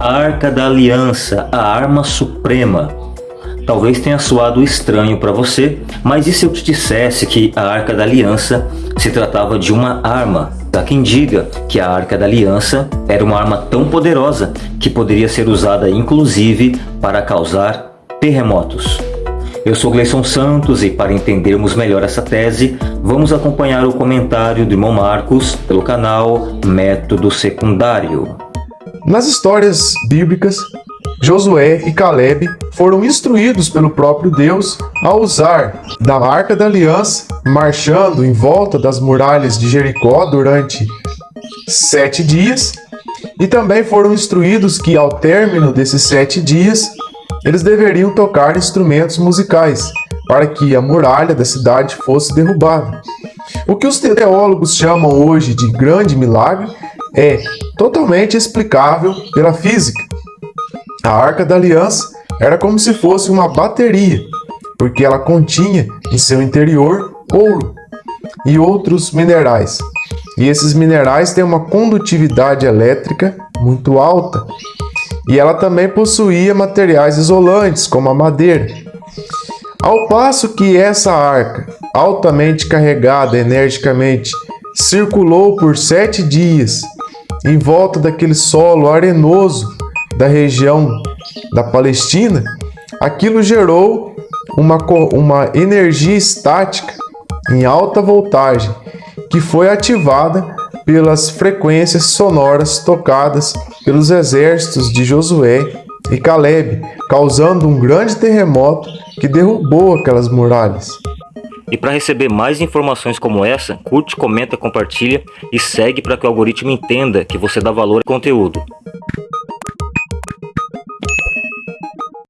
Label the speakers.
Speaker 1: Arca da Aliança, a arma suprema. Talvez tenha soado estranho para você, mas e se eu te dissesse que a Arca da Aliança se tratava de uma arma? Há quem diga que a Arca da Aliança era uma arma tão poderosa que poderia ser usada inclusive para causar terremotos. Eu sou Gleison Santos e para entendermos melhor essa tese, vamos acompanhar o comentário do irmão Marcos pelo canal Método Secundário.
Speaker 2: Nas histórias bíblicas, Josué e Caleb foram instruídos pelo próprio Deus a usar da Arca da Aliança, marchando em volta das muralhas de Jericó durante sete dias, e também foram instruídos que ao término desses sete dias, eles deveriam tocar instrumentos musicais para que a muralha da cidade fosse derrubada. O que os teólogos chamam hoje de grande milagre é totalmente explicável pela física. A Arca da Aliança era como se fosse uma bateria, porque ela continha em seu interior ouro e outros minerais. E esses minerais têm uma condutividade elétrica muito alta. E ela também possuía materiais isolantes, como a madeira. Ao passo que essa arca, altamente carregada energicamente, circulou por sete dias em volta daquele solo arenoso da região da Palestina, aquilo gerou uma, uma energia estática em alta voltagem que foi ativada pelas frequências sonoras tocadas pelos exércitos de Josué e Caleb, causando um grande terremoto que derrubou aquelas muralhas.
Speaker 1: E para receber mais informações como essa, curte, comenta, compartilha e segue para que o algoritmo entenda que você dá valor ao conteúdo.